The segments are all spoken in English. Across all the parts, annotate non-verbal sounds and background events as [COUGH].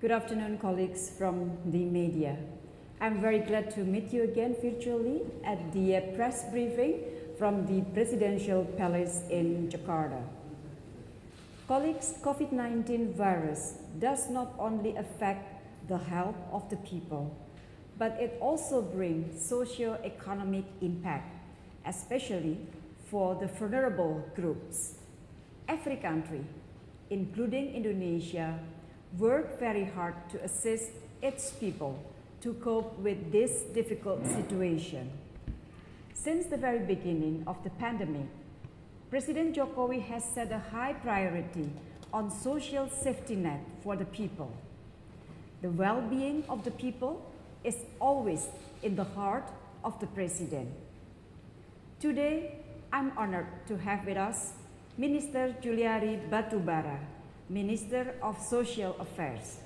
Good afternoon, colleagues from the media. I'm very glad to meet you again virtually at the uh, press briefing from the Presidential Palace in Jakarta. Colleagues, COVID-19 virus does not only affect the health of the people, but it also brings socio-economic impact, especially for the vulnerable groups. Every country, including Indonesia, work very hard to assist its people to cope with this difficult situation. Since the very beginning of the pandemic, President Jokowi has set a high priority on social safety net for the people. The well-being of the people is always in the heart of the President. Today, I'm honored to have with us Minister Juliari Batubara, Minister of Social Affairs.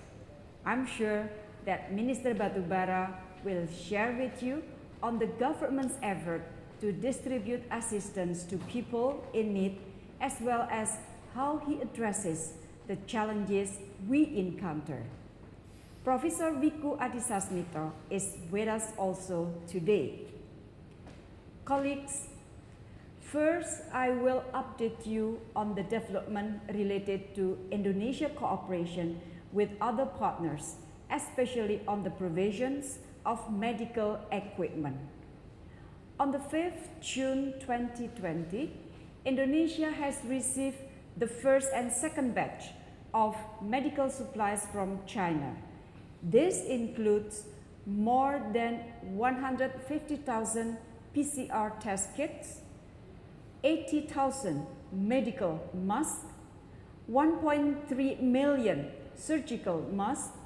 I'm sure that Minister Batubara will share with you on the government's effort to distribute assistance to people in need as well as how he addresses the challenges we encounter. Professor Wiku Adhisasmito is with us also today. Colleagues, First, I will update you on the development related to Indonesia cooperation with other partners, especially on the provisions of medical equipment. On the 5th June 2020, Indonesia has received the first and second batch of medical supplies from China. This includes more than 150,000 PCR test kits, 80,000 medical masks, 1.3 million surgical masks,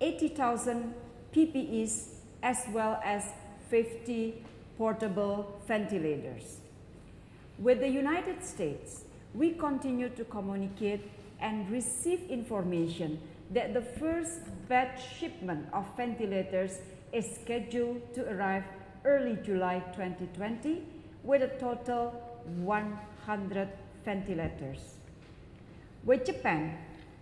80,000 PPEs, as well as 50 portable ventilators. With the United States, we continue to communicate and receive information that the first batch shipment of ventilators is scheduled to arrive early July 2020 with a total 100 ventilators. With Japan,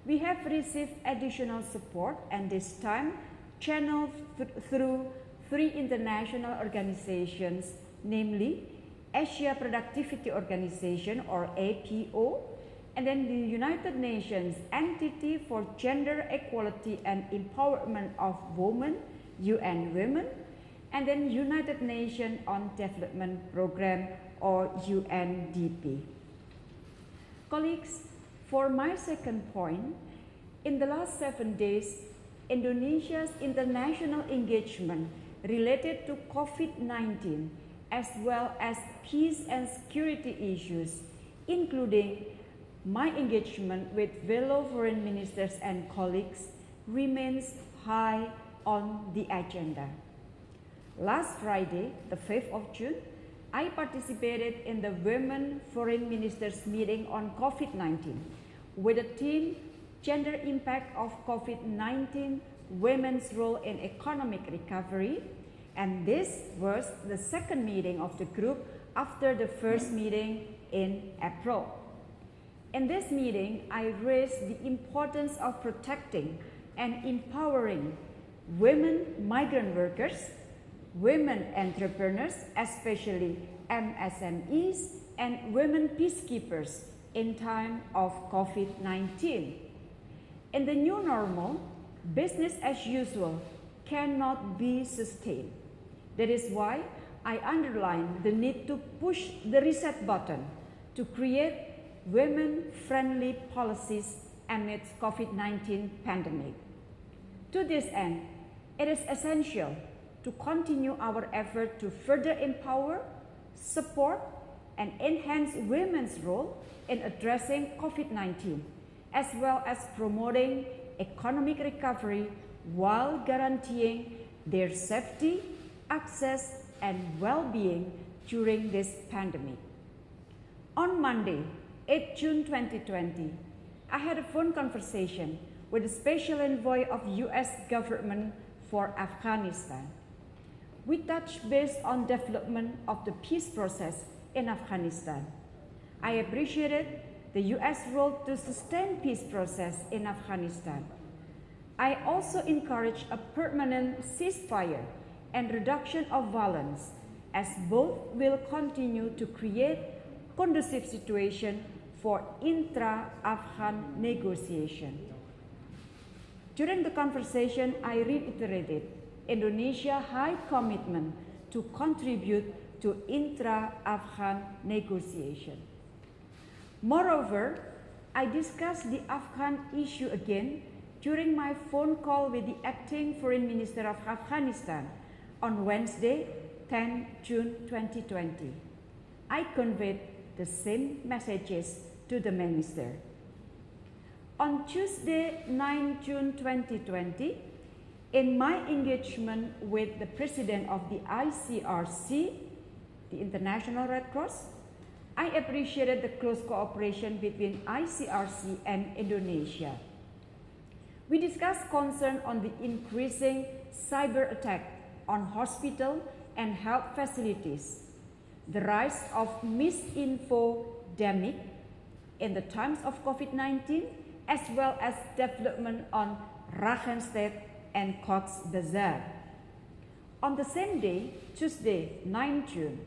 we have received additional support and this time channeled th through three international organizations, namely Asia Productivity Organization or APO, and then the United Nations Entity for Gender Equality and Empowerment of Women, UN Women, and then United Nations on Development Program or UNDP. Colleagues, for my second point, in the last seven days, Indonesia's international engagement related to COVID-19 as well as peace and security issues, including my engagement with fellow foreign ministers and colleagues, remains high on the agenda. Last Friday, the 5th of June, I participated in the Women Foreign Ministers meeting on COVID-19 with the theme Gender Impact of COVID-19, Women's Role in Economic Recovery. And this was the second meeting of the group after the first meeting in April. In this meeting, I raised the importance of protecting and empowering women migrant workers women entrepreneurs, especially MSMEs, and women peacekeepers in time of COVID-19. In the new normal, business as usual cannot be sustained. That is why I underline the need to push the reset button to create women-friendly policies amidst COVID-19 pandemic. To this end, it is essential to continue our effort to further empower, support, and enhance women's role in addressing COVID-19, as well as promoting economic recovery while guaranteeing their safety, access, and well-being during this pandemic. On Monday, 8 June 2020, I had a phone conversation with the Special Envoy of U.S. government for Afghanistan, we touched base on development of the peace process in Afghanistan. I appreciated the U.S. role to sustain peace process in Afghanistan. I also encourage a permanent ceasefire and reduction of violence as both will continue to create conducive situation for intra-Afghan negotiation. During the conversation, I reiterated Indonesia's high commitment to contribute to intra-Afghan negotiation. Moreover, I discussed the Afghan issue again during my phone call with the acting foreign minister of Afghanistan on Wednesday, 10 June 2020. I conveyed the same messages to the minister. On Tuesday, 9 June 2020, in my engagement with the president of the ICRC, the International Red Cross, I appreciated the close cooperation between ICRC and Indonesia. We discussed concern on the increasing cyber attack on hospital and health facilities, the rise of misinfodemic in the times of COVID-19, as well as development on Rakhine State and Cox's Bazar. On the same day, Tuesday, 9 June,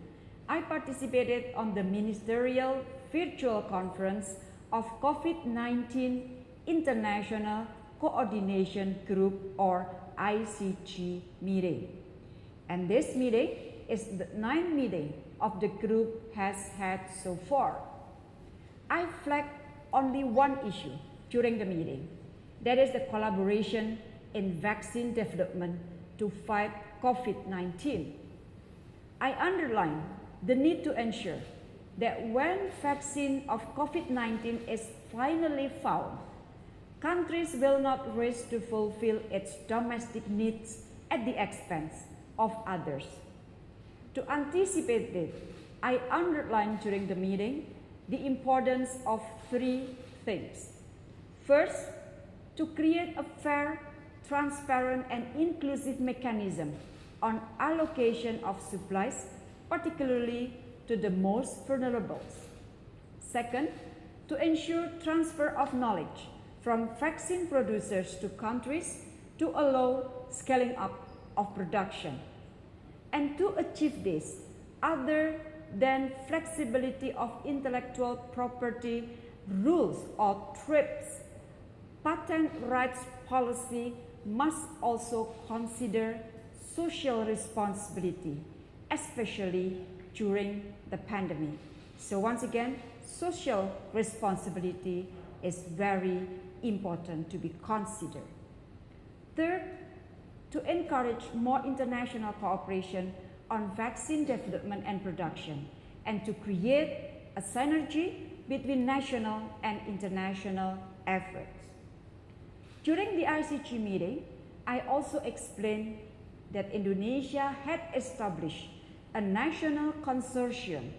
I participated on the ministerial virtual conference of COVID-19 International Coordination Group or ICG meeting. And this meeting is the ninth meeting of the group has had so far. I flagged only one issue during the meeting. That is the collaboration in vaccine development to fight COVID-19. I underline the need to ensure that when vaccine of COVID-19 is finally found, countries will not risk to fulfill its domestic needs at the expense of others. To anticipate this, I underlined during the meeting the importance of three things. First, to create a fair, transparent and inclusive mechanism on allocation of supplies, particularly to the most vulnerable. Second, to ensure transfer of knowledge from vaccine producers to countries to allow scaling up of production. And to achieve this, other than flexibility of intellectual property rules or TRIPS, patent rights policy must also consider social responsibility, especially during the pandemic. So once again, social responsibility is very important to be considered. Third, to encourage more international cooperation on vaccine development and production, and to create a synergy between national and international efforts. During the ICG meeting, I also explained that Indonesia had established a national consortium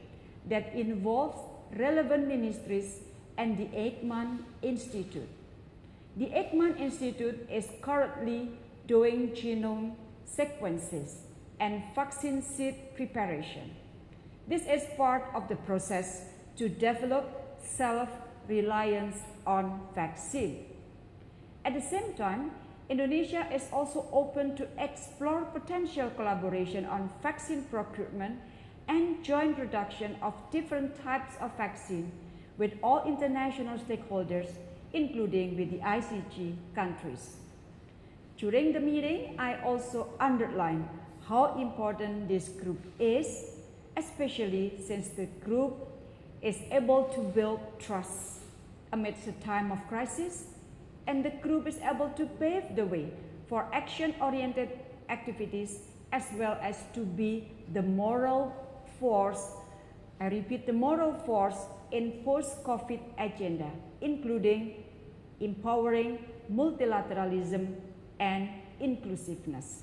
that involves relevant ministries and the Eijkman Institute. The Eijkman Institute is currently doing genome sequences and vaccine seed preparation. This is part of the process to develop self-reliance on vaccine. At the same time, Indonesia is also open to explore potential collaboration on vaccine procurement and joint production of different types of vaccine with all international stakeholders, including with the ICG countries. During the meeting, I also underlined how important this group is, especially since the group is able to build trust amidst a time of crisis, and the group is able to pave the way for action-oriented activities as well as to be the moral force, I repeat, the moral force in post-COVID agenda, including empowering multilateralism and inclusiveness.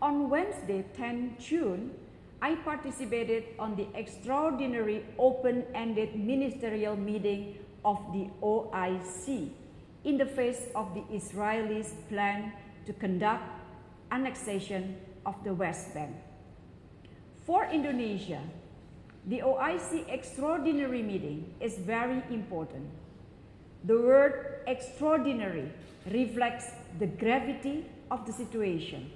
On Wednesday, 10 June, I participated on the extraordinary open-ended ministerial meeting of the OIC in the face of the Israelis' plan to conduct annexation of the West Bank. For Indonesia, the OIC extraordinary meeting is very important. The word extraordinary reflects the gravity of the situation.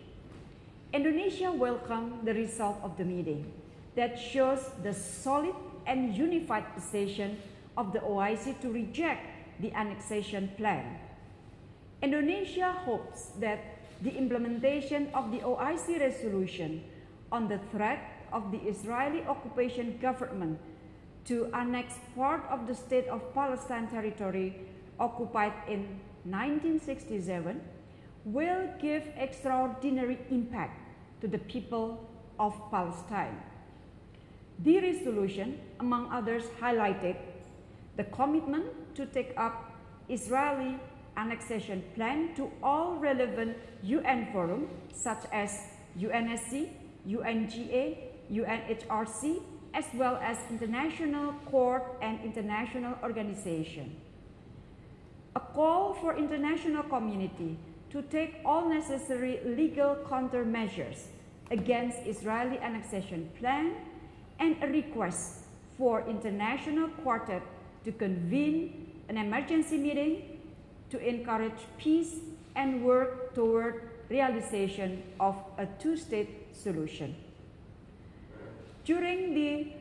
Indonesia welcomed the result of the meeting that shows the solid and unified position of the OIC to reject the annexation plan. Indonesia hopes that the implementation of the OIC resolution on the threat of the Israeli occupation government to annex part of the state of Palestine territory occupied in 1967 will give extraordinary impact to the people of Palestine. The resolution, among others, highlighted the commitment to take up Israeli annexation plan to all relevant UN forums such as UNSC, UNGA, UNHRC, as well as international court and international organization. A call for international community to take all necessary legal countermeasures against Israeli annexation plan and a request for international quartet to convene an emergency meeting to encourage peace and work toward realization of a two-state solution. During the,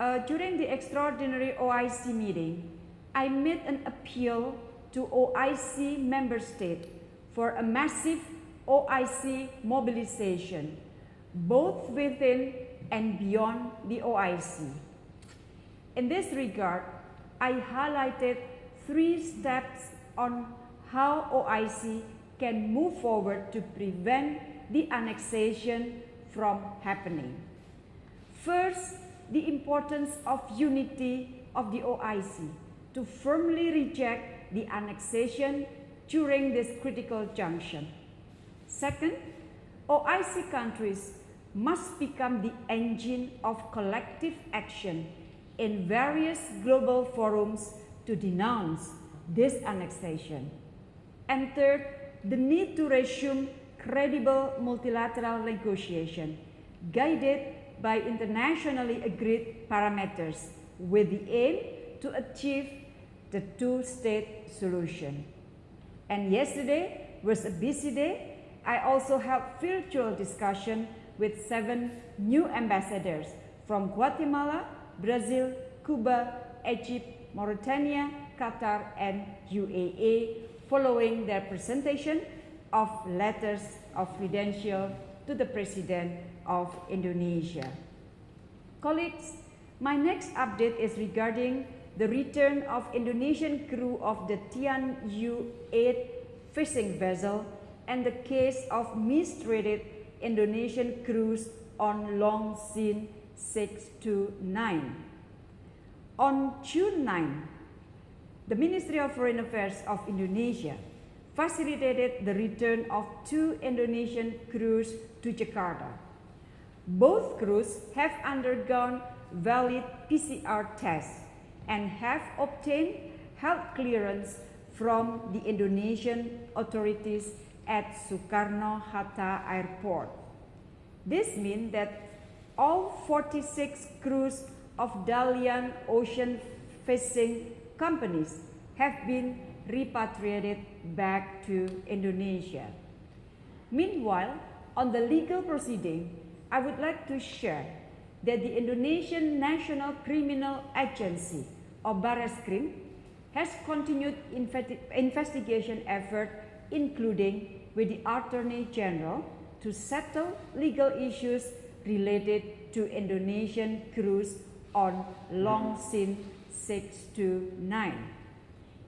uh, during the extraordinary OIC meeting, I made an appeal to OIC member states for a massive OIC mobilization, both within and beyond the OIC. In this regard, I highlighted three steps on how OIC can move forward to prevent the annexation from happening. First, the importance of unity of the OIC to firmly reject the annexation during this critical junction. Second, OIC countries must become the engine of collective action in various global forums to denounce this annexation. And third, the need to resume credible multilateral negotiation guided by internationally agreed parameters with the aim to achieve the two-state solution. And yesterday was a busy day. I also held virtual discussion with seven new ambassadors from Guatemala, Brazil, Cuba, Egypt, Mauritania, Qatar and UAE following their presentation of letters of credential to the President of Indonesia. Colleagues, my next update is regarding the return of Indonesian crew of the Tianyu 8 fishing vessel and the case of mistreated Indonesian crews on Long Xing 629. On June 9, the Ministry of Foreign Affairs of Indonesia facilitated the return of two Indonesian crews to Jakarta. Both crews have undergone valid PCR tests and have obtained health clearance from the Indonesian authorities at Soekarno-Hatta Airport. This means that all 46 crews of Dalian Ocean Fishing companies have been repatriated back to Indonesia. Meanwhile, on the legal proceeding, I would like to share that the Indonesian National Criminal Agency, or Bareskrim, has continued investigation effort, including with the Attorney General, to settle legal issues related to Indonesian crews on Long Xing 6 to 9.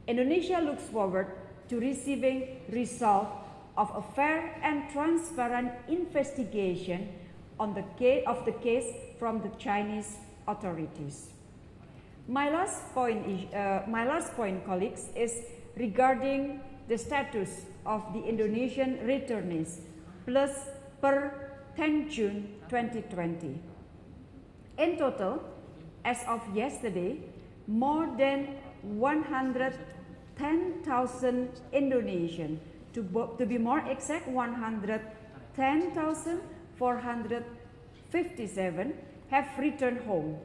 Indonesia looks forward to receiving result of a fair and transparent investigation on the case of the case from the Chinese authorities. My last point, is, uh, my last point, colleagues, is regarding the status of the Indonesian returnees plus per 10 June 2020. In total, as of yesterday, more than 110,000 Indonesian, to, to be more exact, 110,457 have returned home,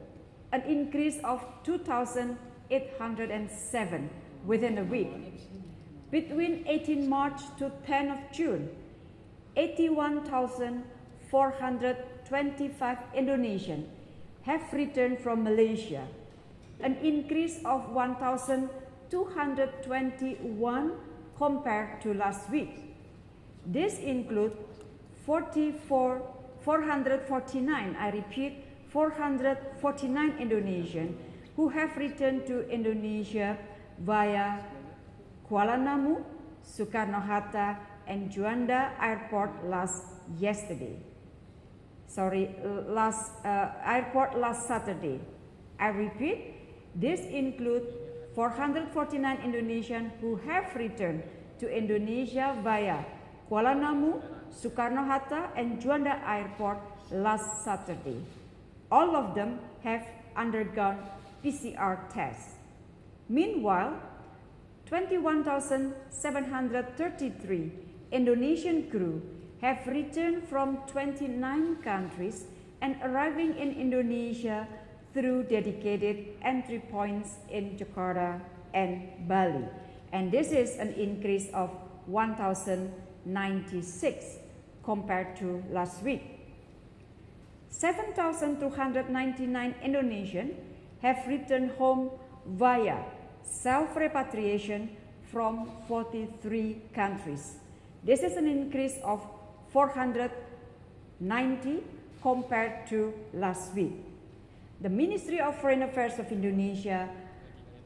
an increase of 2,807 within a week. Between 18 March to 10 of June, 81,425 Indonesians have returned from Malaysia, an increase of 1,221 compared to last week. This includes 44, 449, I repeat, 449 Indonesians who have returned to Indonesia via Kuala Namu, Soekarno-Hatta and Juanda Airport last yesterday. Sorry, last uh, airport last Saturday. I repeat, this includes 449 Indonesians who have returned to Indonesia via Kuala Namu, Soekarno-Hatta and Juanda Airport last Saturday. All of them have undergone PCR tests. Meanwhile, 21,733 Indonesian crew have returned from 29 countries and arriving in Indonesia through dedicated entry points in Jakarta and Bali. And this is an increase of 1,096 compared to last week. 7,299 Indonesians have returned home via self-repatriation from 43 countries. This is an increase of 490 compared to last week. The Ministry of Foreign Affairs of Indonesia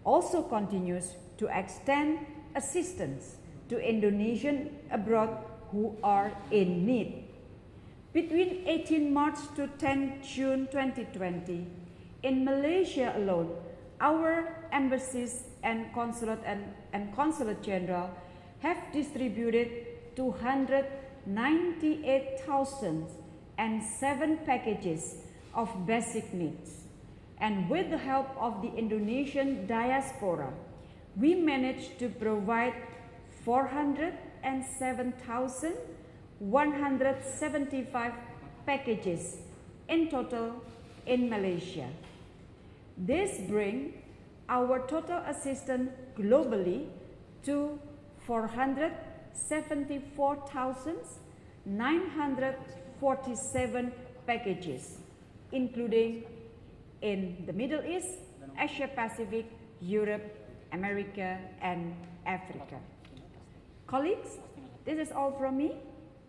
also continues to extend assistance to Indonesians abroad who are in need. Between 18 March to 10 June 2020, in Malaysia alone, our embassies and consulate and, and consulate general have distributed 298,007 packages of basic needs. And with the help of the Indonesian diaspora, we managed to provide 407,000 175 packages in total in Malaysia. This brings our total assistance globally to 474,947 packages, including in the Middle East, Asia Pacific, Europe, America, and Africa. Colleagues, this is all from me.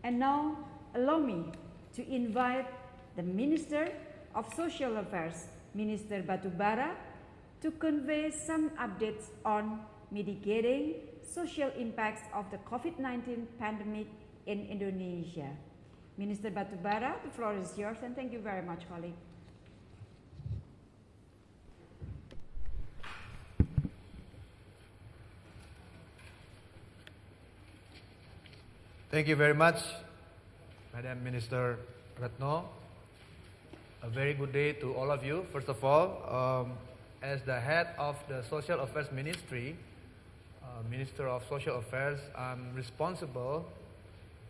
And now allow me to invite the Minister of Social Affairs, Minister Batubara, to convey some updates on mitigating social impacts of the COVID-19 pandemic in Indonesia. Minister Batubara, the floor is yours and thank you very much, colleague. Thank you very much, Madam Minister Retno. A very good day to all of you. First of all, um, as the head of the Social Affairs Ministry, uh, Minister of Social Affairs, I'm responsible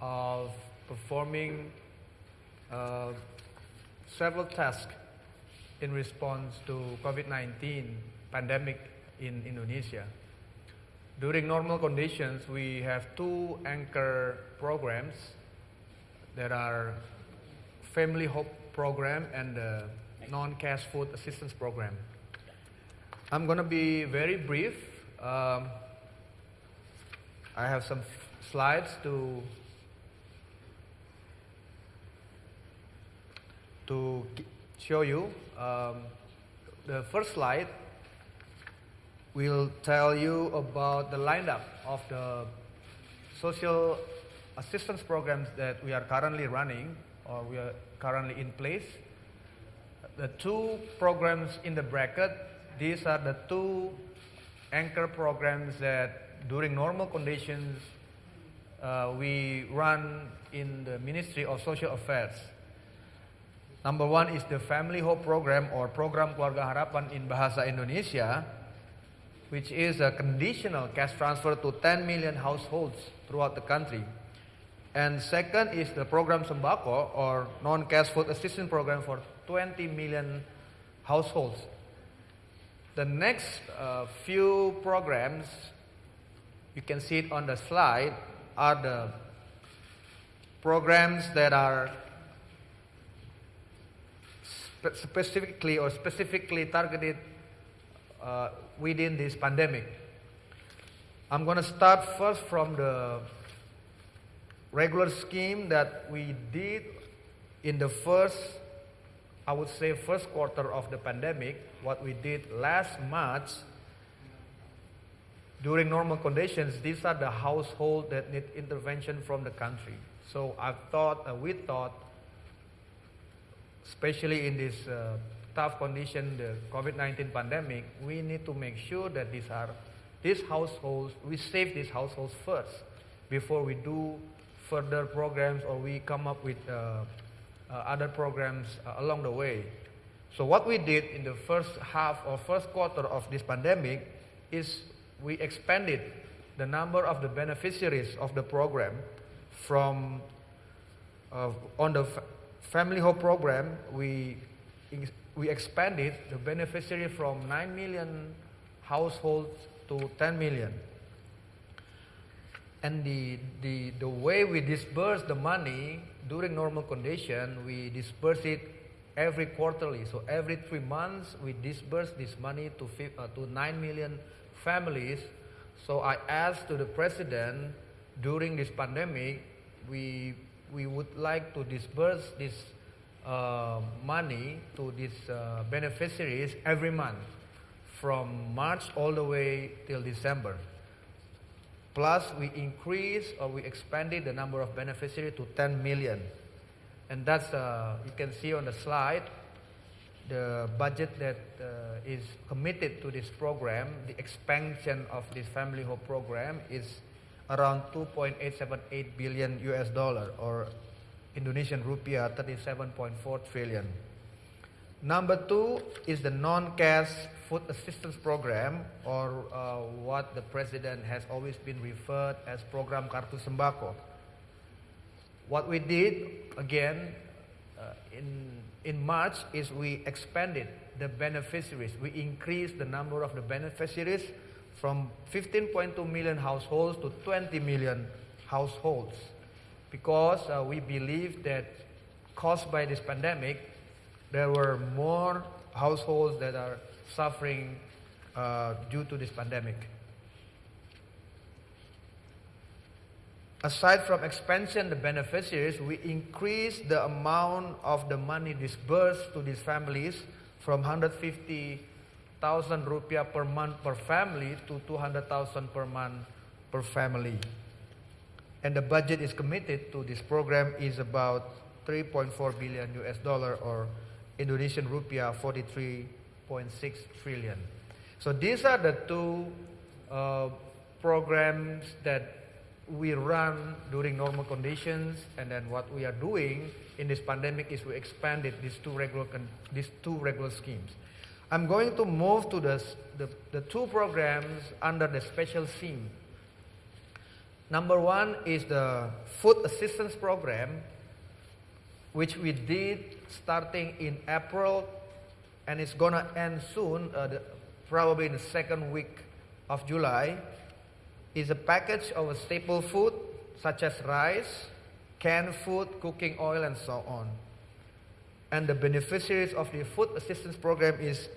of performing uh, several tasks in response to COVID-19 pandemic in Indonesia. During normal conditions, we have two anchor programs that are Family Hope Program and the Non-Cash Food Assistance Program. I'm going to be very brief. Um, I have some slides to to show you. Um, the first slide will tell you about the lineup of the social assistance programs that we are currently running or we are currently in place. The two programs in the bracket, these are the two anchor programs that during normal conditions uh, we run in the Ministry of Social Affairs. Number one is the Family Hope Program or Program Keluarga Harapan in Bahasa Indonesia which is a conditional cash transfer to 10 million households throughout the country. And second is the program Sembako or non-cash food assistance program for 20 million households. The next uh, few programs, you can see it on the slide, are the programs that are spe- specifically or specifically targeted uh, within this pandemic. I'm going to start first from the regular scheme that we did in the first, I would say, first quarter of the pandemic. What we did last March during normal conditions, these are the households that need intervention from the country. So I thought, uh, we thought, especially in this uh, tough condition, the COVID-19 pandemic, we need to make sure that these are these households, we save these households first before we do further programs or we come up with uh, uh, other programs uh, along the way. So what we did in the first half or first quarter of this pandemic is we expanded the number of the beneficiaries of the program from uh, on the family hope program we we expanded the beneficiary from 9 million households to 10 million. And the, the, the way we disperse the money during normal condition we disperse it every quarterly. So every three months we disperse this money to, uh, to 9 million families. So i asked to the president during this pandemic we we would like to disburse this uh, money to these uh, beneficiaries every month from March all the way till December. Plus, we increased or we expanded the number of beneficiaries to 10 million. And that's, uh, you can see on the slide, the budget that uh, is committed to this program, the expansion of this Family Hope program is around 2.878 billion US dollar or Indonesian rupiah 37.4 trillion. Number two is the non-cash food assistance program or uh, what the president has always been referred as program Kartu Sembako. What we did again uh, in, in March is we expanded the beneficiaries. We increased the number of the beneficiaries from 15.2 million households to 20 million households because uh, we believe that caused by this pandemic, there were more households that are suffering uh, due to this pandemic. Aside from expansion the beneficiaries, we increased the amount of the money disbursed to these families from 150,000 rupiah per month per family to 200,000 per month per family. And the budget is committed to this program is about 3.4 billion US dollar or Indonesian rupiah 43.6 trillion. So these are the two uh, programs that we run during normal conditions and then what we are doing in this pandemic is we expanded these two regular these two regular schemes. I'm going to move to the, the, the two programs under the special theme. Number one is the food assistance program, which we did starting in April, and it's gonna end soon, uh, the, probably in the second week of July. Is a package of staple food such as rice, canned food, cooking oil, and so on. And the beneficiaries of the food assistance program is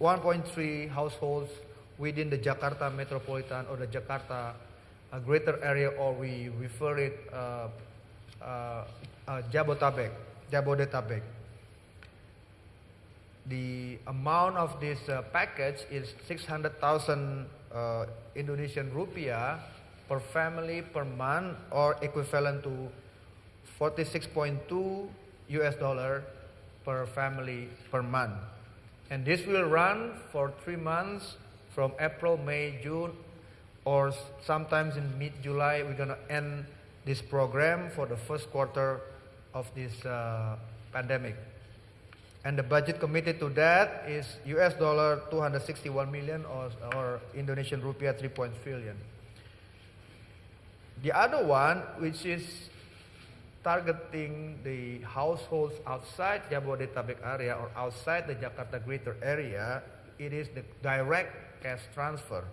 1.3 households within the Jakarta metropolitan or the Jakarta uh, greater area, or we refer it uh, uh, uh, Jabotabek, Jabodetabek. The amount of this uh, package is 600,000 uh, Indonesian rupiah per family per month, or equivalent to 46.2 US dollar per family per month. And this will run for three months from April, May, June, or sometimes in mid July. We're going to end this program for the first quarter of this uh, pandemic. And the budget committed to that is US dollar 261 million or, or Indonesian rupiah 3.3 trillion. The other one, which is targeting the households outside Jabodetabek area or outside the Jakarta greater area, it is the direct cash transfer.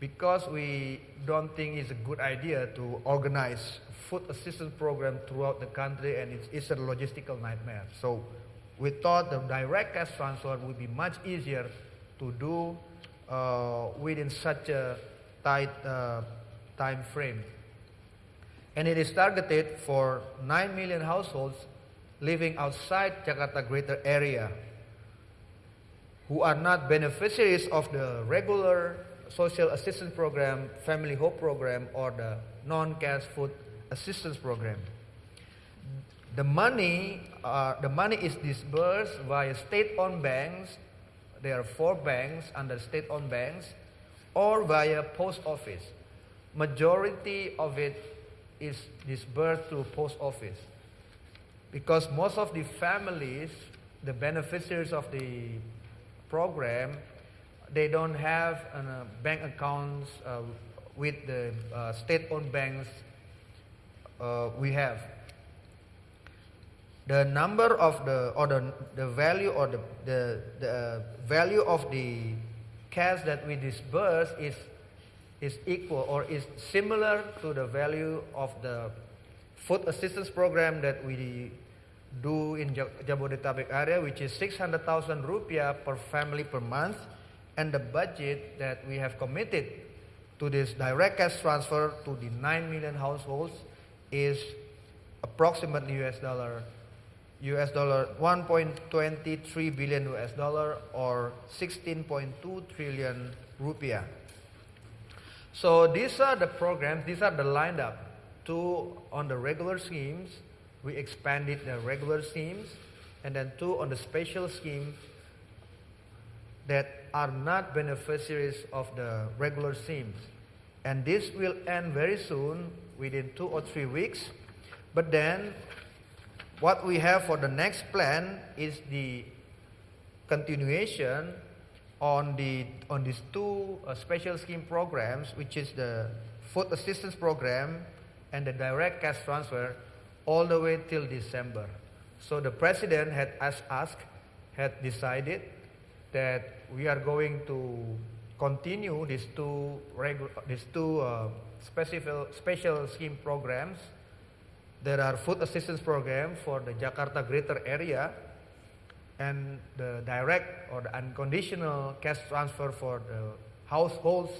Because we don't think it's a good idea to organize food assistance program throughout the country and it's, it's a logistical nightmare. So we thought the direct cash transfer would be much easier to do uh, within such a tight uh, time frame. And it is targeted for 9 million households living outside Jakarta greater area who are not beneficiaries of the regular social assistance program, family hope program, or the non-cash food assistance program. The money, uh, the money is disbursed via state-owned banks. There are four banks under state-owned banks, or via post office. Majority of it is disbursed through post office, because most of the families, the beneficiaries of the program, they don't have uh, bank accounts uh, with the uh, state-owned banks uh, we have. The number of the or the, the value or the, the, the value of the cash that we disburse is is equal or is similar to the value of the food assistance program that we do in Jabodetabek area, which is 600,000 rupiah per family per month, and the budget that we have committed to this direct cash transfer to the 9 million households is approximately US dollar US dollar 1.23 billion US dollar or 16.2 trillion rupiah. So these are the programs, these are the lined up. Two on the regular schemes, we expanded the regular schemes, and then two on the special scheme that are not beneficiaries of the regular schemes. And this will end very soon, within two or three weeks. But then, what we have for the next plan is the continuation on the on these two uh, special scheme programs, which is the food assistance program and the direct cash transfer, all the way till December. So the president had asked, had decided that we are going to continue these two these two uh, special special scheme programs. There are food assistance program for the Jakarta greater area and the direct or the unconditional cash transfer for the households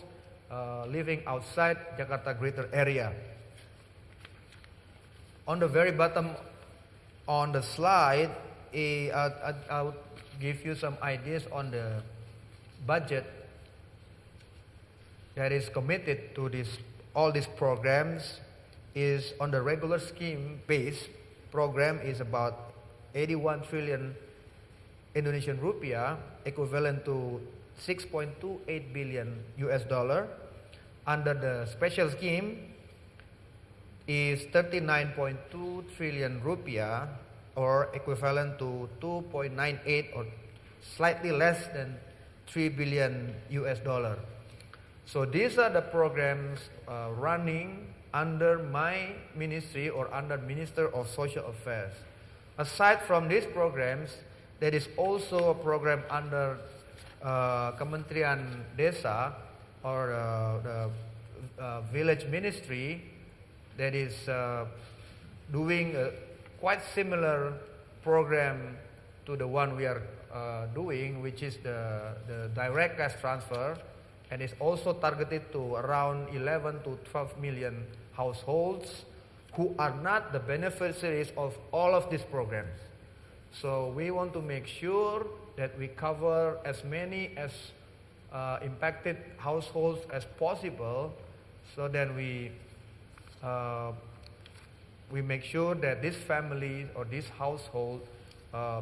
uh, living outside Jakarta greater area. On the very bottom on the slide, eh, I, I, will give you some ideas on the budget that is committed to this all these programs is on the regular scheme base program is about 81 trillion Indonesian rupiah, equivalent to 6.28 billion US dollar. Under the special scheme is 39.2 trillion rupiah or equivalent to 2.98 or slightly less than 3 billion US dollar. So these are the programs uh, running under my ministry or under Minister of Social Affairs. Aside from these programs, there is also a program under uh, Kementerian Desa or uh, the uh, village ministry that is uh, doing a quite similar program to the one we are uh, doing, which is the, the direct cash transfer, and is also targeted to around 11 to 12 million households who are not the beneficiaries of all of these programs. So we want to make sure that we cover as many as uh, impacted households as possible so that we uh, we make sure that this family or this household uh,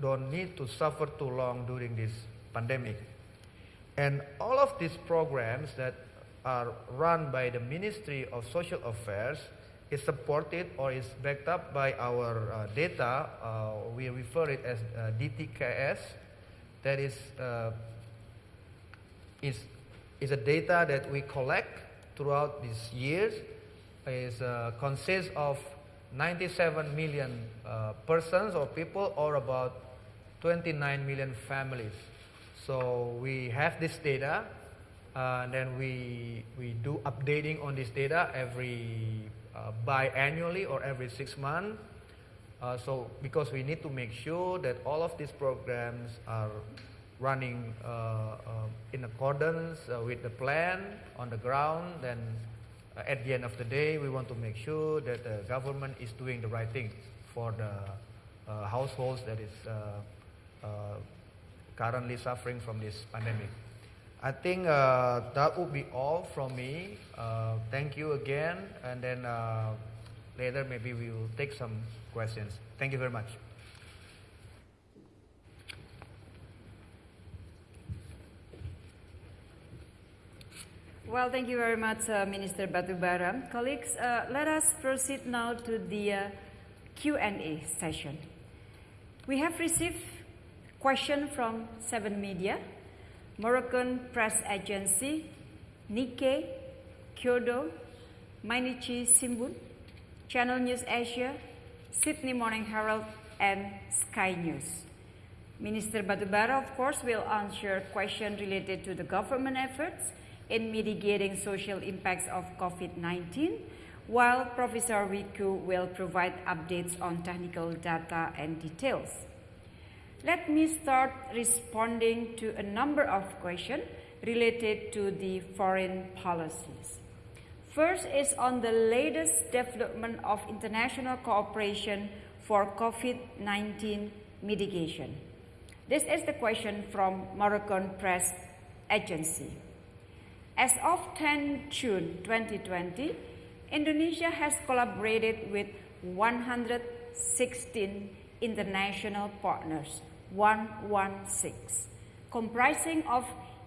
don't need to suffer too long during this pandemic. And all of these programs that are run by the Ministry of Social Affairs is supported or is backed up by our uh, data. Uh, we refer it as uh, DTKS. That is, uh, is, is a data that we collect throughout these years. Is uh, consists of 97 million uh, persons or people, or about 29 million families. So we have this data, uh, and then we, we do updating on this data every uh, biannually or every six months. Uh, so because we need to make sure that all of these programs are running uh, uh, in accordance uh, with the plan on the ground, then uh, at the end of the day, we want to make sure that the government is doing the right thing for the households that is currently suffering from this pandemic. I think uh, that would be all from me. Uh, thank you again, and then uh, later maybe we will take some questions. Thank you very much. Well, thank you very much, uh, Minister Batubara. Colleagues, uh, let us proceed now to the uh, Q&A session. We have received question from Seven Media, Moroccan Press Agency, Nikkei, Kyodo, Mainichi Shimbun, Channel News Asia, Sydney Morning Herald, and Sky News. Minister Batubara, of course, will answer questions related to the government efforts in mitigating social impacts of COVID-19, while Professor Wiku will provide updates on technical data and details. Let me start responding to a number of questions related to the foreign policies. First is on the latest development of international cooperation for COVID-19 mitigation. This is the question from Moroccan Press Agency. As of 10 June 2020, Indonesia has collaborated with 116 international partners, 116, comprising of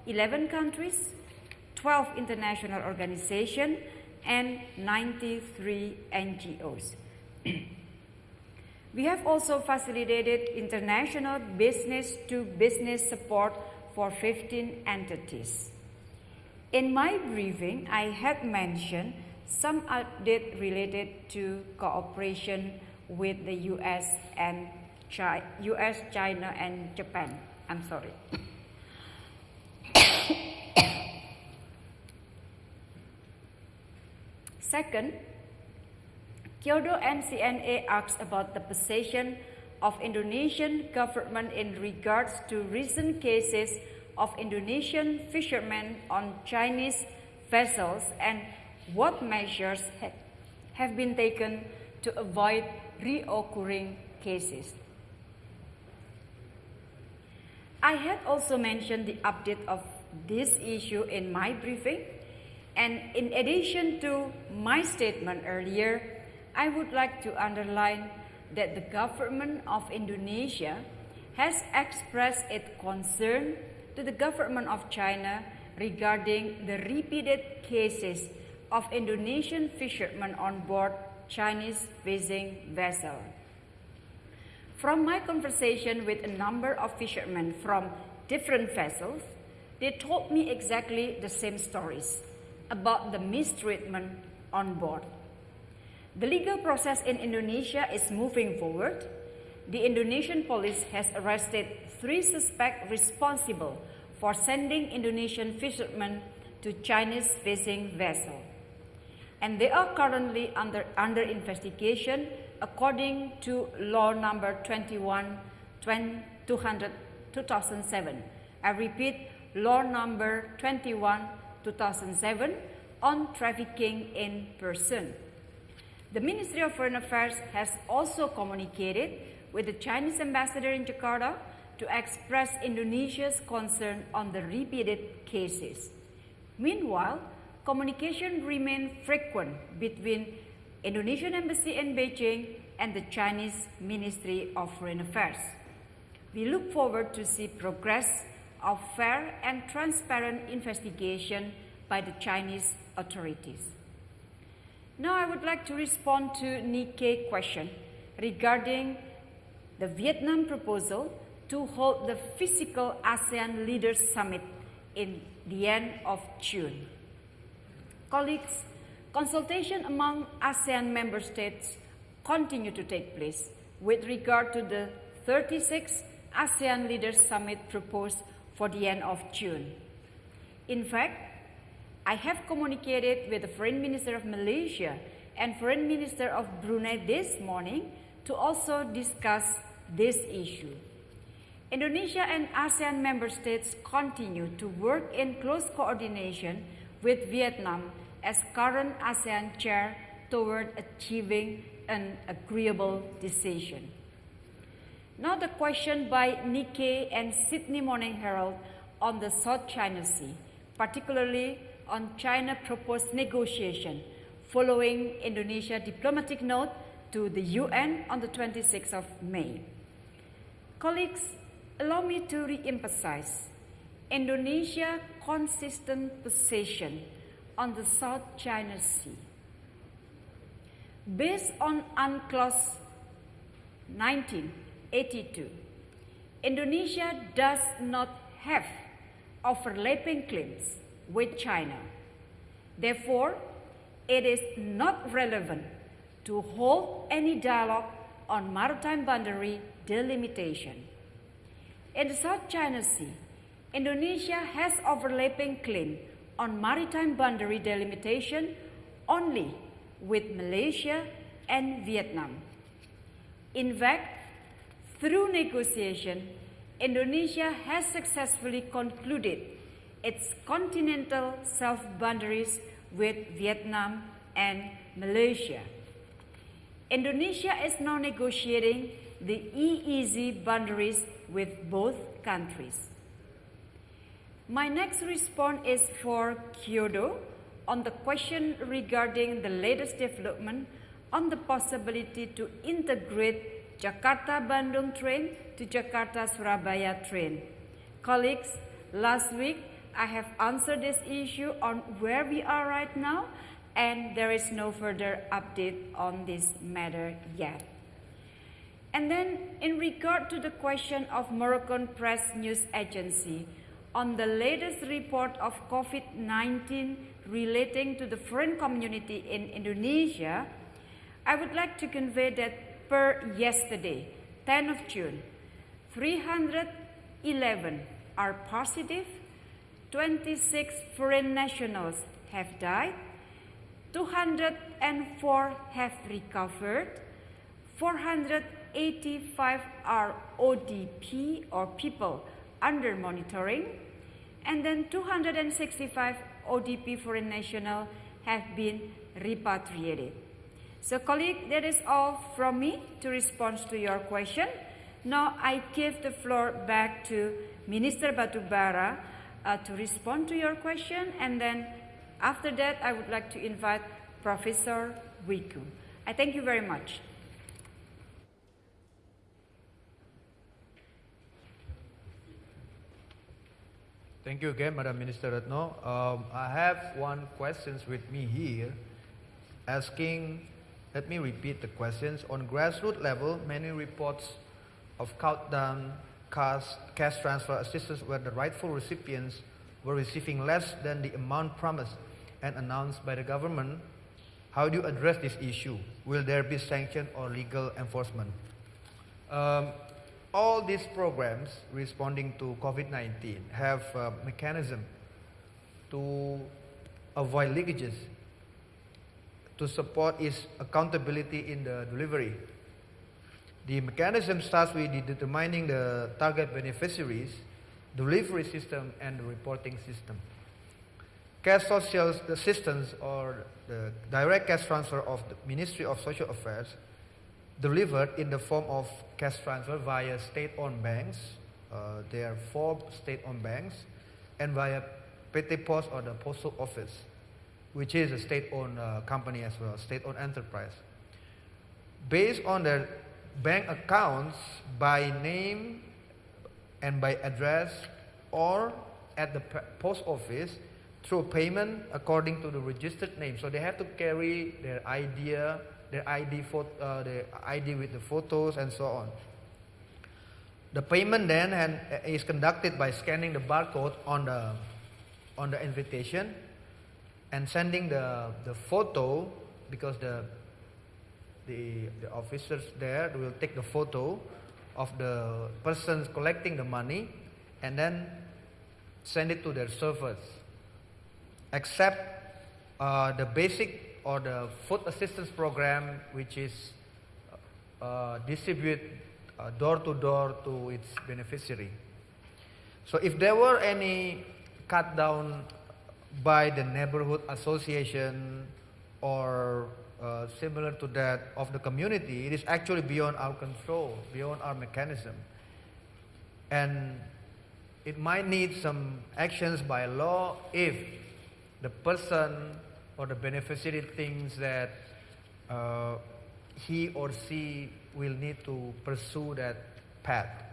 11 countries, 12 international organizations, and 93 NGOs. [CLEARS THROAT] we have also facilitated international business-to-business support for 15 entities. In my briefing, I had mentioned some update related to cooperation with the US and US, China, and Japan. I'm sorry. [COUGHS] Second, Kyodo and CNA asks about the position of Indonesian government in regards to recent cases of Indonesian fishermen on Chinese vessels and what measures ha have been taken to avoid reoccurring cases. I had also mentioned the update of this issue in my briefing, and in addition to my statement earlier, I would like to underline that the government of Indonesia has expressed its concern to the government of China regarding the repeated cases of Indonesian fishermen on board Chinese fishing vessel. From my conversation with a number of fishermen from different vessels, they told me exactly the same stories about the mistreatment on board. The legal process in Indonesia is moving forward. The Indonesian police has arrested three suspects responsible for sending Indonesian fishermen to Chinese fishing vessels. And they are currently under, under investigation according to law number 21 200, 2007. I repeat, law number 21 2007 on trafficking in person. The Ministry of Foreign Affairs has also communicated with the Chinese ambassador in Jakarta to express Indonesia's concern on the repeated cases. Meanwhile, communication remained frequent between Indonesian Embassy in Beijing and the Chinese Ministry of Foreign Affairs. We look forward to see progress of fair and transparent investigation by the Chinese authorities. Now I would like to respond to Nikkei question regarding the Vietnam proposal to hold the physical ASEAN Leaders Summit in the end of June. Colleagues, consultation among ASEAN member states continue to take place with regard to the 36th ASEAN Leaders Summit proposed for the end of June. In fact, I have communicated with the Foreign Minister of Malaysia and Foreign Minister of Brunei this morning to also discuss this issue. Indonesia and ASEAN member states continue to work in close coordination with Vietnam as current ASEAN chair toward achieving an agreeable decision. Now the question by Nikkei and Sydney Morning Herald on the South China Sea, particularly on China proposed negotiation following Indonesia diplomatic note to the UN on the 26th of May. Colleagues, allow me to re-emphasize Indonesia's consistent position on the South China Sea. Based on UNCLOS 1982, Indonesia does not have overlapping claims with China. Therefore, it is not relevant to hold any dialogue on maritime boundary delimitation. In the South China Sea, Indonesia has overlapping claim on maritime boundary delimitation only with Malaysia and Vietnam. In fact, through negotiation, Indonesia has successfully concluded its continental shelf-boundaries with Vietnam and Malaysia. Indonesia is now negotiating the EEZ boundaries with both countries. My next response is for Kyodo on the question regarding the latest development on the possibility to integrate Jakarta-Bandung train to Jakarta-Surabaya train. Colleagues, last week I have answered this issue on where we are right now and there is no further update on this matter yet. And then in regard to the question of Moroccan press news agency on the latest report of COVID-19 relating to the foreign community in Indonesia, I would like to convey that per yesterday, 10 of June, 311 are positive, 26 foreign nationals have died, 204 have recovered, 485 are ODP or people under monitoring, and then 265 ODP foreign national have been repatriated. So colleague, that is all from me to respond to your question. Now I give the floor back to Minister Batubara uh, to respond to your question and then after that I would like to invite Professor Wiku. I thank you very much. Thank you again, Madam Minister Retno. Um, I have one questions with me here, asking, let me repeat the questions. On grassroots level, many reports of countdown cash, cash transfer assistance where the rightful recipients were receiving less than the amount promised and announced by the government. How do you address this issue? Will there be sanction or legal enforcement? Um, all these programs responding to COVID-19 have a mechanism to avoid leakages, to support its accountability in the delivery. The mechanism starts with determining the target beneficiaries, delivery system, and reporting system. Cash social assistance or the direct cash transfer of the Ministry of Social Affairs delivered in the form of cash transfer via state-owned banks. Uh, there are four state-owned banks and via PT Pos or the postal office, which is a state-owned uh, company as well, state-owned enterprise. Based on the bank accounts by name and by address or at the post office through payment according to the registered name. So they have to carry their idea their ID, uh, the ID with the photos and so on. The payment then and, uh, is conducted by scanning the barcode on the, on the invitation and sending the, the photo because the, the, the officers there will take the photo of the persons collecting the money and then send it to their servers. Except uh, the basic or the food assistance program, which is uh, distribute uh, door to door to its beneficiary. So if there were any cut down by the neighborhood association or uh, similar to that of the community, it is actually beyond our control, beyond our mechanism. And it might need some actions by law if the person or the beneficiary thinks that uh, he or she will need to pursue that path.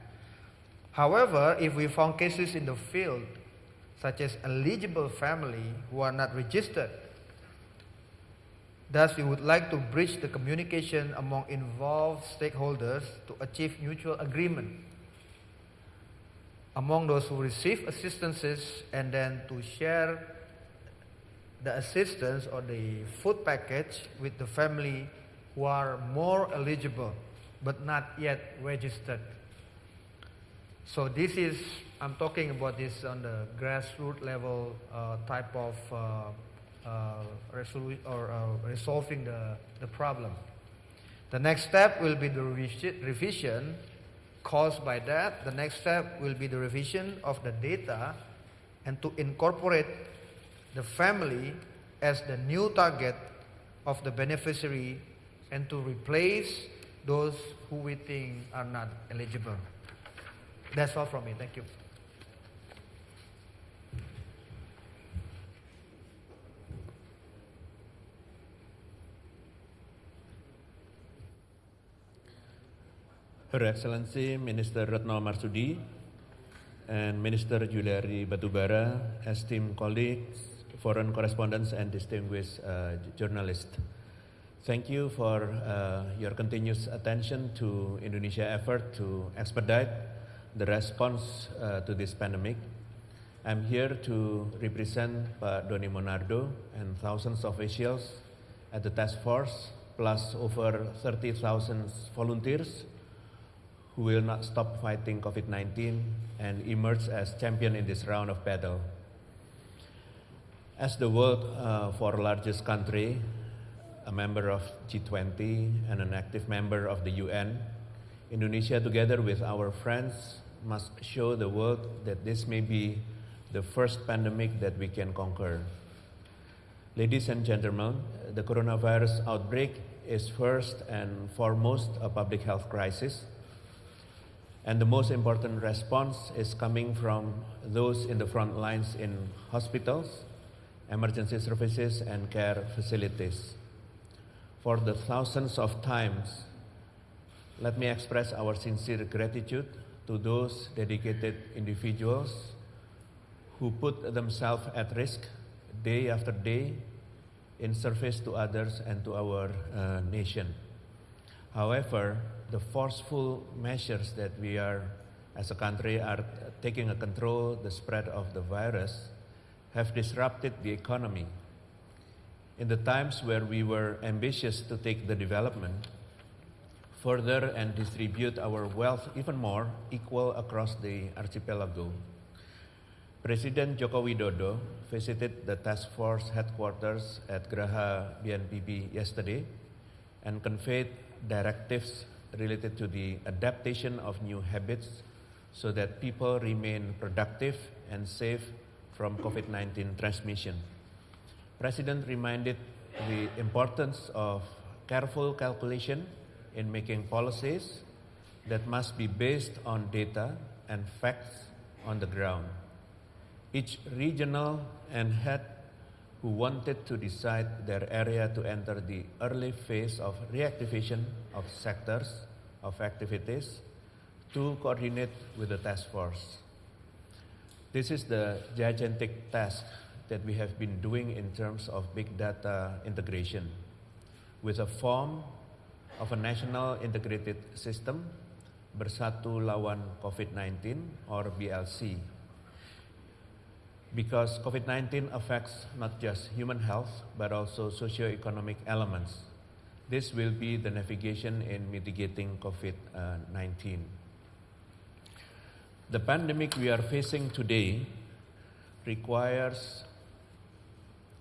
However, if we found cases in the field, such as eligible family who are not registered, thus we would like to bridge the communication among involved stakeholders to achieve mutual agreement among those who receive assistances and then to share the assistance or the food package with the family who are more eligible but not yet registered. So this is, I'm talking about this on the grassroots level uh, type of uh, uh, resolu- or uh, resolving the, the problem. The next step will be the revis- revision caused by that. The next step will be the revision of the data and to incorporate the family as the new target of the beneficiary and to replace those who we think are not eligible. That's all from me. Thank you. Her Excellency Minister Retno Marsudi and Minister Juliari Batubara, esteemed colleagues, foreign correspondents, and distinguished uh, journalists. Thank you for uh, your continuous attention to Indonesia effort to expedite the response uh, to this pandemic. I'm here to represent Pak Doni Monardo and thousands of officials at the task force, plus over 30,000 volunteers who will not stop fighting COVID-19 and emerge as champion in this round of battle. As the world's uh, fourth largest country, a member of G20 and an active member of the UN, Indonesia together with our friends must show the world that this may be the first pandemic that we can conquer. Ladies and gentlemen, the coronavirus outbreak is first and foremost a public health crisis and the most important response is coming from those in the front lines in hospitals, emergency services, and care facilities. For the thousands of times, let me express our sincere gratitude to those dedicated individuals who put themselves at risk day after day in service to others and to our uh, nation. However, the forceful measures that we are, as a country, are taking to control the spread of the virus have disrupted the economy. In the times where we were ambitious to take the development further and distribute our wealth even more equal across the archipelago, President Joko Widodo visited the task force headquarters at Graha BNPB yesterday and conveyed directives related to the adaptation of new habits so that people remain productive and safe from COVID-19 transmission. President reminded the importance of careful calculation in making policies that must be based on data and facts on the ground. Each regional and head who wanted to decide their area to enter the early phase of reactivation of sectors of activities to coordinate with the task force. This is the gigantic task that we have been doing in terms of big data integration with a form of a national integrated system Bersatu Lawan COVID-19 or BLC because COVID-19 affects not just human health, but also socio-economic elements. This will be the navigation in mitigating COVID-19. The pandemic we are facing today requires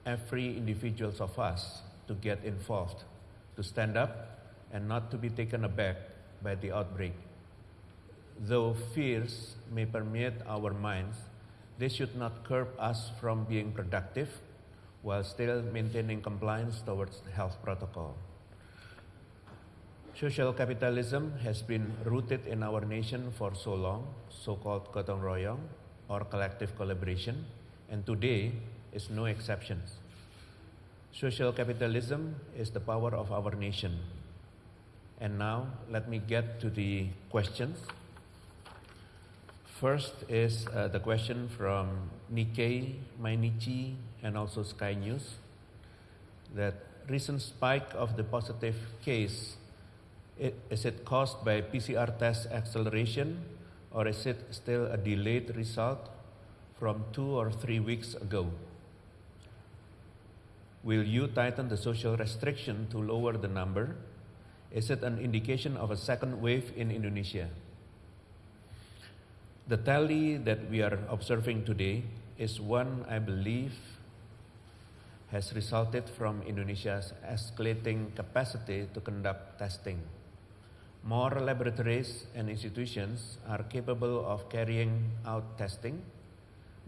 every individual of us to get involved, to stand up, and not to be taken aback by the outbreak. Though fears may permeate our minds, they should not curb us from being productive while still maintaining compliance towards health protocol. Social capitalism has been rooted in our nation for so long, so-called gotong royong or collective collaboration, and today is no exception. Social capitalism is the power of our nation. And now let me get to the questions. First is uh, the question from Nikkei, Mainichi, and also Sky News that recent spike of the positive case is it caused by PCR test acceleration or is it still a delayed result from two or three weeks ago? Will you tighten the social restriction to lower the number? Is it an indication of a second wave in Indonesia? The tally that we are observing today is one I believe has resulted from Indonesia's escalating capacity to conduct testing. More laboratories and institutions are capable of carrying out testing.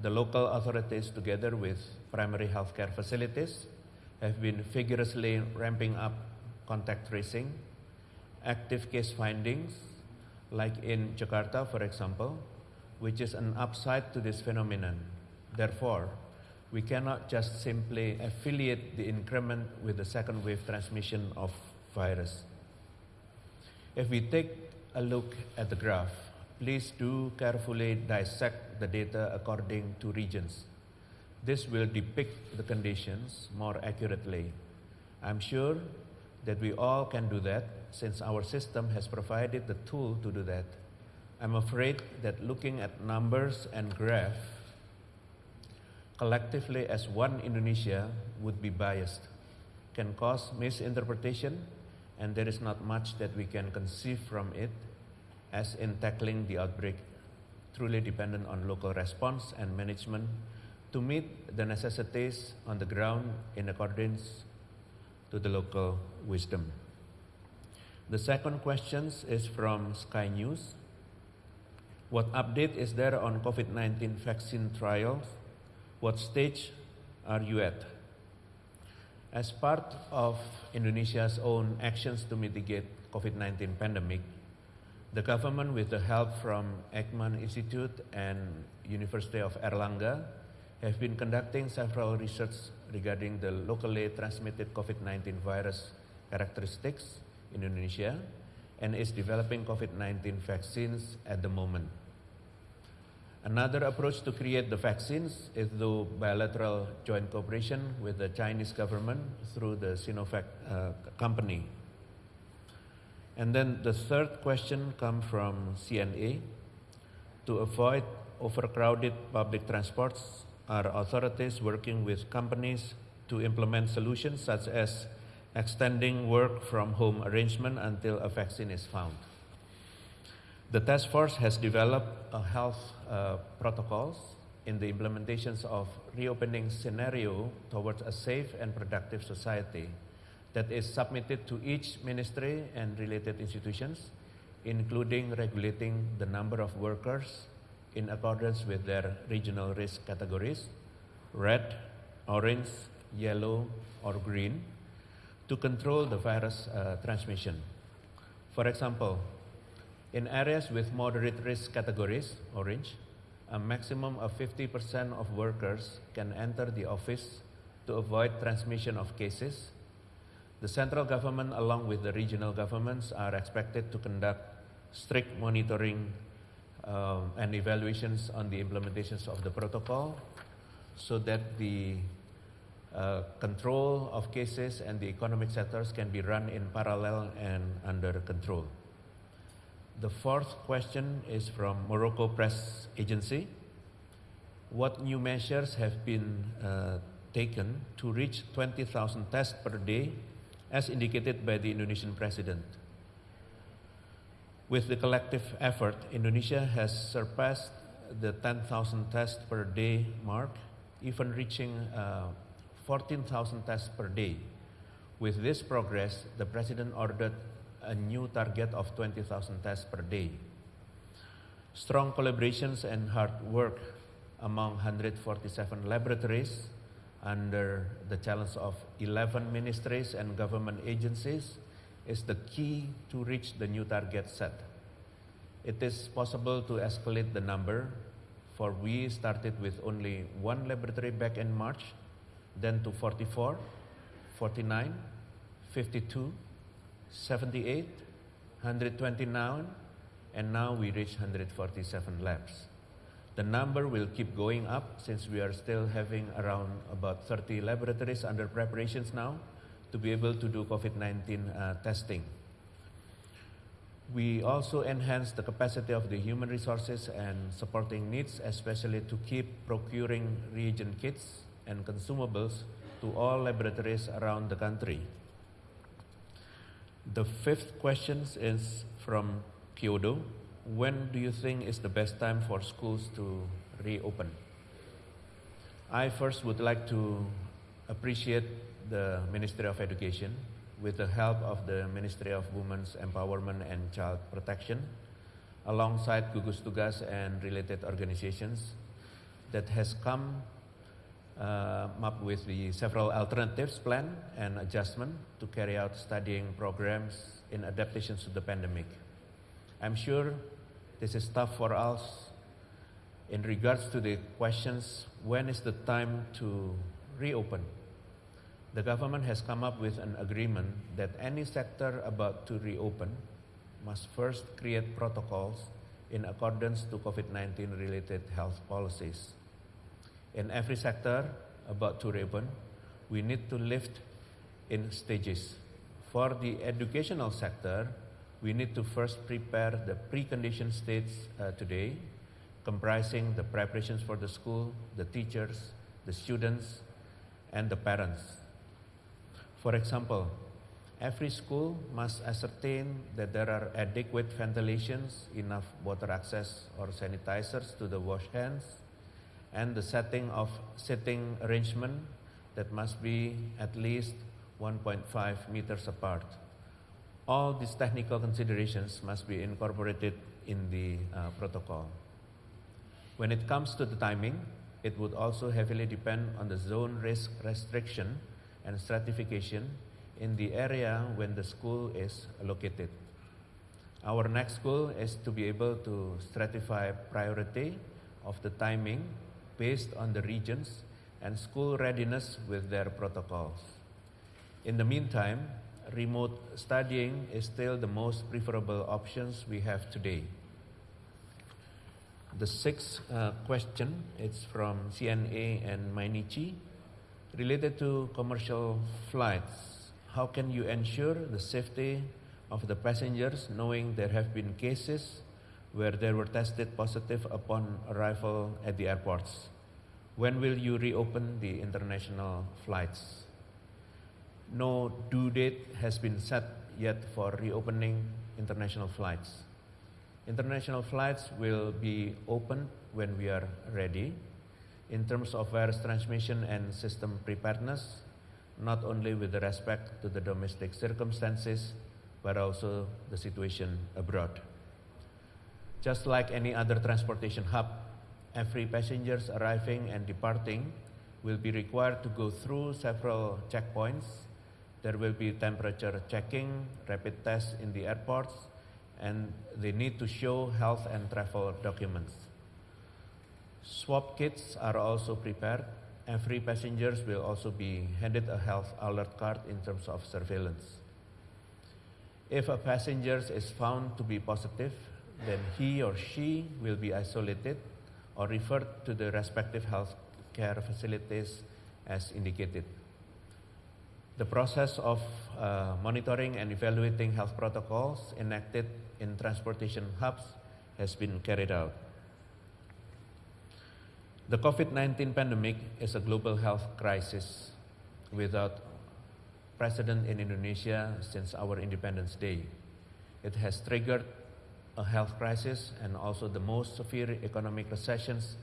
The local authorities, together with primary healthcare facilities, have been vigorously ramping up contact tracing, active case findings, like in Jakarta, for example, which is an upside to this phenomenon. Therefore, we cannot just simply affiliate the increment with the second wave transmission of virus. If we take a look at the graph, please do carefully dissect the data according to regions. This will depict the conditions more accurately. I'm sure that we all can do that since our system has provided the tool to do that. I'm afraid that looking at numbers and graph collectively as one Indonesia would be biased, can cause misinterpretation, and there is not much that we can conceive from it as in tackling the outbreak, truly dependent on local response and management to meet the necessities on the ground in accordance to the local wisdom. The second question is from Sky News. What update is there on COVID 19 vaccine trials? What stage are you at? As part of Indonesia's own actions to mitigate COVID-19 pandemic, the government with the help from Eijkman Institute and University of Airlangga have been conducting several research regarding the locally transmitted COVID-19 virus characteristics in Indonesia and is developing COVID-19 vaccines at the moment. Another approach to create the vaccines is through bilateral joint cooperation with the Chinese government through the Sinovac uh, company. And then the third question comes from CNA. To avoid overcrowded public transports, are authorities working with companies to implement solutions such as extending work from home arrangement until a vaccine is found? The task force has developed a health uh, protocols in the implementations of reopening scenario towards a safe and productive society that is submitted to each ministry and related institutions, including regulating the number of workers in accordance with their regional risk categories, red, orange, yellow, or green, to control the virus uh, transmission. For example, in areas with moderate risk categories, orange, a maximum of 50% of workers can enter the office to avoid transmission of cases. The central government, along with the regional governments, are expected to conduct strict monitoring um, and evaluations on the implementations of the protocol so that the uh, control of cases and the economic sectors can be run in parallel and under control. The fourth question is from Morocco Press Agency. What new measures have been uh, taken to reach 20,000 tests per day as indicated by the Indonesian president? With the collective effort, Indonesia has surpassed the 10,000 tests per day mark, even reaching uh, 14,000 tests per day. With this progress, the President ordered a new target of 20,000 tests per day. Strong collaborations and hard work among 147 laboratories under the challenge of 11 ministries and government agencies is the key to reach the new target set. It is possible to escalate the number, for we started with only one laboratory back in March, then to 44, 49, 52, 78, 129, and now we reach 147 labs. The number will keep going up since we are still having around about 30 laboratories under preparations now to be able to do COVID-19 uh, testing. We also enhance the capacity of the human resources and supporting needs, especially to keep procuring reagent kits and consumables to all laboratories around the country. The fifth question is from Kyodo. When do you think is the best time for schools to reopen? I first would like to appreciate the Ministry of Education with the help of the Ministry of Women's Empowerment and Child Protection, alongside Gugus Tugas and related organizations that has come uh, up with the several alternatives plan and adjustment to carry out studying programs in adaptations to the pandemic. I'm sure this is tough for us in regards to the questions when is the time to reopen. The government has come up with an agreement that any sector about to reopen must first create protocols in accordance to COVID-19 related health policies. In every sector about to reopen, we need to lift in stages. For the educational sector, we need to first prepare the precondition states uh, today, comprising the preparations for the school, the teachers, the students, and the parents. For example, every school must ascertain that there are adequate ventilations, enough water access or sanitizers to the wash hands, and the setting of sitting arrangement that must be at least 1.5 meters apart. All these technical considerations must be incorporated in the uh, protocol. When it comes to the timing, it would also heavily depend on the zone risk restriction and stratification in the area when the school is located. Our next goal is to be able to stratify priority of the timing based on the regions and school readiness with their protocols. In the meantime, remote studying is still the most preferable options we have today. The sixth uh, question is from CNA and Mainichi related to commercial flights. How can you ensure the safety of the passengers knowing there have been cases where they were tested positive upon arrival at the airports? When will you reopen the international flights? No due date has been set yet for reopening international flights. International flights will be opened when we are ready in terms of virus transmission and system preparedness, not only with respect to the domestic circumstances, but also the situation abroad. Just like any other transportation hub, every passengers arriving and departing will be required to go through several checkpoints. There will be temperature checking, rapid tests in the airports, and they need to show health and travel documents. Swab kits are also prepared. Every passengers will also be handed a health alert card in terms of surveillance. If a passenger is found to be positive, then he or she will be isolated or referred to the respective health care facilities as indicated. The process of uh, monitoring and evaluating health protocols enacted in transportation hubs has been carried out. The COVID 19 pandemic is a global health crisis without precedent in Indonesia since our Independence Day. It has triggered a health crisis and also the most severe economic recessions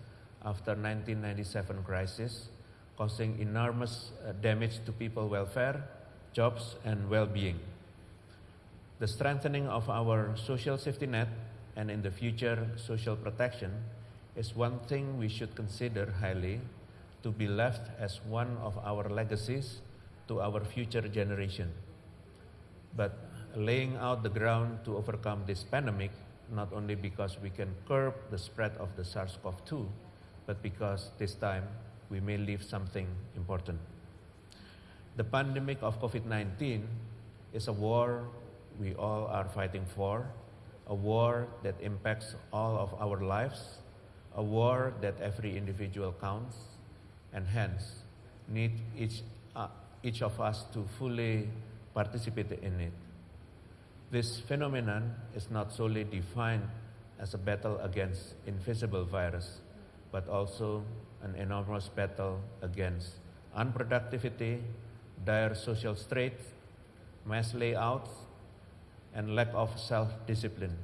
after 1997 crisis, causing enormous uh, damage to people welfare, jobs, and well-being. The strengthening of our social safety net and in the future social protection is one thing we should consider highly to be left as one of our legacies to our future generation. But laying out the ground to overcome this pandemic, not only because we can curb the spread of the SARS CoV 2, but because this time we may leave something important. The pandemic of COVID 19 is a war we all are fighting for, a war that impacts all of our lives, a war that every individual counts, and hence need each, uh, each of us to fully participate in it. This phenomenon is not solely defined as a battle against invisible virus, but also an enormous battle against unproductivity, dire social straits, mass layouts, and lack of self-discipline.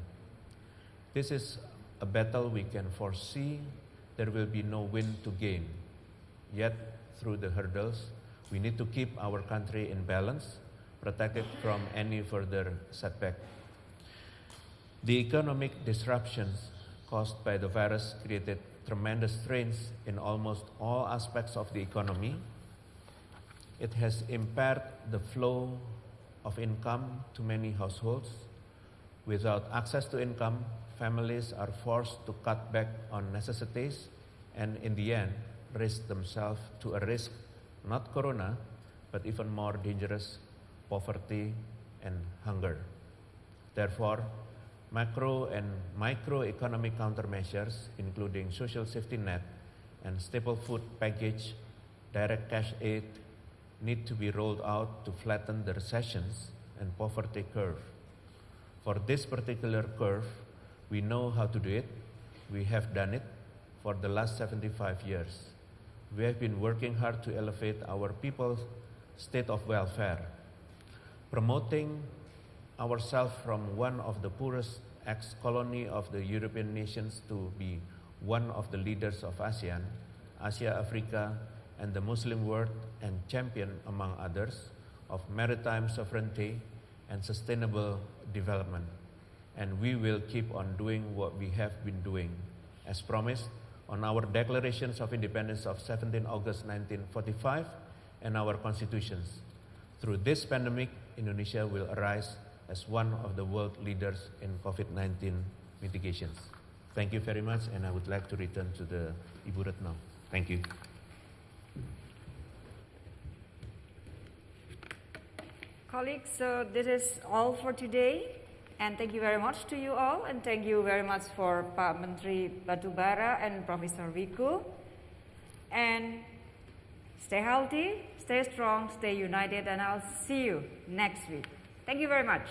This is a battle we can foresee there will be no win to gain. Yet, through the hurdles, we need to keep our country in balance, protected from any further setback. The economic disruptions caused by the virus created tremendous strains in almost all aspects of the economy. It has impaired the flow of income to many households. Without access to income, families are forced to cut back on necessities and, in the end, risk themselves to a risk not corona, but even more dangerous poverty and hunger. Therefore, macro and microeconomic countermeasures, including social safety net and staple food package, direct cash aid, need to be rolled out to flatten the recessions and poverty curve. For this particular curve, we know how to do it. We have done it for the last 75 years. We have been working hard to elevate our people's state of welfare, promoting ourselves from one of the poorest ex-colony of the European nations to be one of the leaders of ASEAN, Asia, Africa, and the Muslim world and champion, among others, of maritime sovereignty and sustainable development. And we will keep on doing what we have been doing. As promised, on our declarations of independence of 17 August 1945 and our constitutions. Through this pandemic, Indonesia will arise as one of the world leaders in COVID-19 mitigations. Thank you very much, and I would like to return to the Ibu Retno. Thank you. Colleagues, so this is all for today. And thank you very much to you all. And thank you very much for Pak Menteri Batubara and Professor Wiku. And stay healthy, stay strong, stay united, and I'll see you next week. Thank you very much.